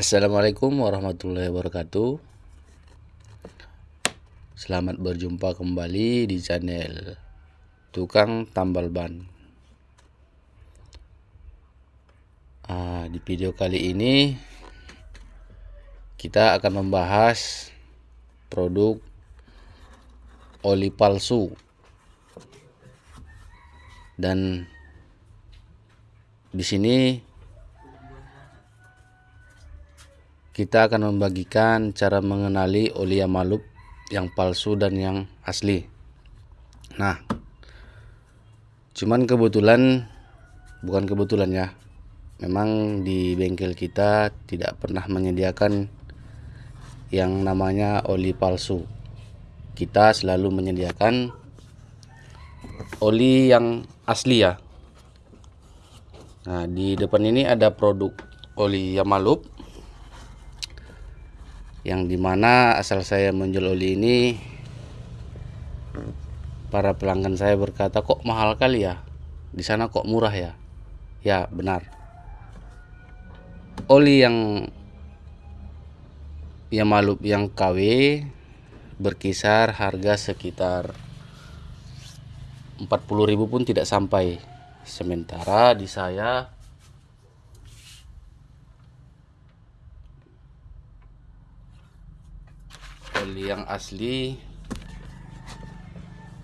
Assalamualaikum warahmatullahi wabarakatuh. Selamat berjumpa kembali di channel Tukang Tambal Ban. Ah, Di video kali ini Kita akan membahas Produk Oli palsu Dan di sini kita akan membagikan cara mengenali oli Yamaluk yang palsu dan yang asli. Nah, cuman kebetulan bukan kebetulan ya. Memang di bengkel kita tidak pernah menyediakan yang namanya oli palsu. Kita selalu menyediakan oli yang asli ya. Nah, di depan ini ada produk oli Yamaluk yang di mana asal saya menjual oli ini para pelanggan saya berkata kok mahal kali ya? Di sana kok murah ya? Ya benar. Oli yang yang malup yang KW berkisar harga sekitar 40.000 pun tidak sampai. Sementara di saya oli yang asli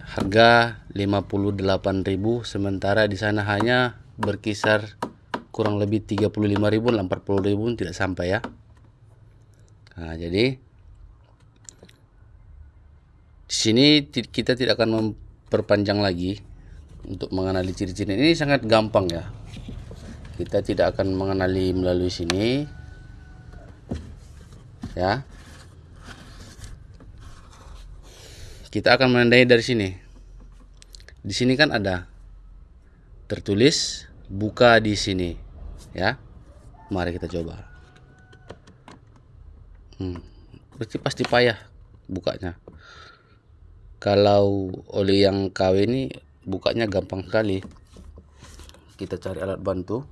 harga 58.000 sementara di sana hanya berkisar kurang lebih 35.000 40.000 tidak sampai ya. Nah jadi di sini kita tidak akan memperpanjang lagi untuk mengenali ciri-ciri. Ini sangat gampang ya. Kita tidak akan mengenali melalui sini ya kita akan menandai dari sini. Di sini kan ada tertulis buka di sini. Ya. Mari kita coba. Hmm, berarti pasti payah bukanya. Kalau oli yang KW ini bukanya gampang sekali. Kita cari alat bantu.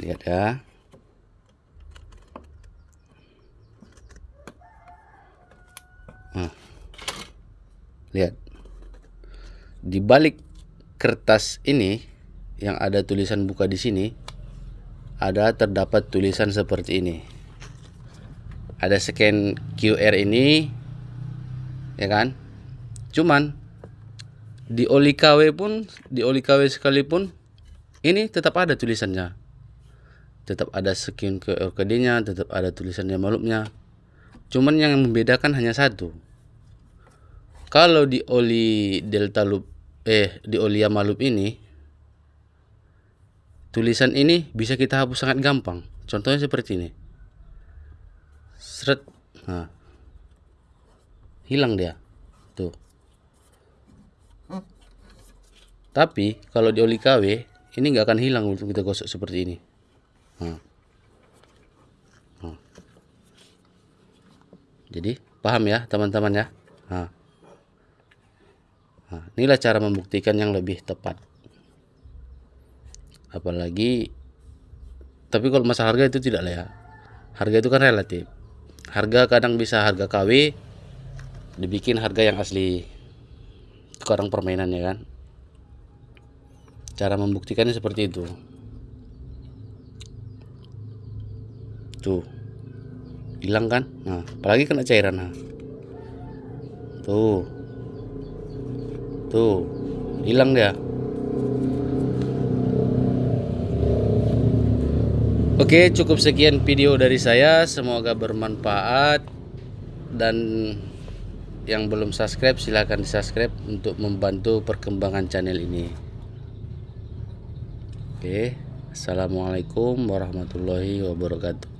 Lihat ya lihat. Di balik kertas ini yang ada tulisan buka di sini ada terdapat tulisan seperti ini. Ada scan QR ini ya kan? Cuman di oli KW pun di oli KW sekalipun ini tetap ada tulisannya. Tetap ada scan QR code-nya, tetap ada tulisannya malupnya. Cuman yang membedakan hanya satu kalau di oli delta loop eh di oli yama loop ini tulisan ini bisa kita hapus sangat gampang. Contohnya seperti ini. Seret. Nah. Hilang dia. Tuh. Tapi kalau di oli KW ini nggak akan hilang untuk kita gosok seperti ini. Nah. Nah. jadi paham ya teman-teman ya? Nah. Inilah cara membuktikan yang lebih tepat. Apalagi tapi kalau masalah harga itu tidak lah ya. Harga itu kan relatif. Harga kadang bisa harga KW dibikin harga yang asli. Sekarang permainan ya kan. Cara membuktikannya seperti itu. Tuh. Hilang kan? Nah, apalagi kena cairan. Nah. Tuh. Tuh, hilang dia. Oke, cukup sekian video dari saya. Semoga bermanfaat dan yang belum subscribe silahkan subscribe untuk membantu perkembangan channel ini. Oke, assalamualaikum warahmatullahi wabarakatuh.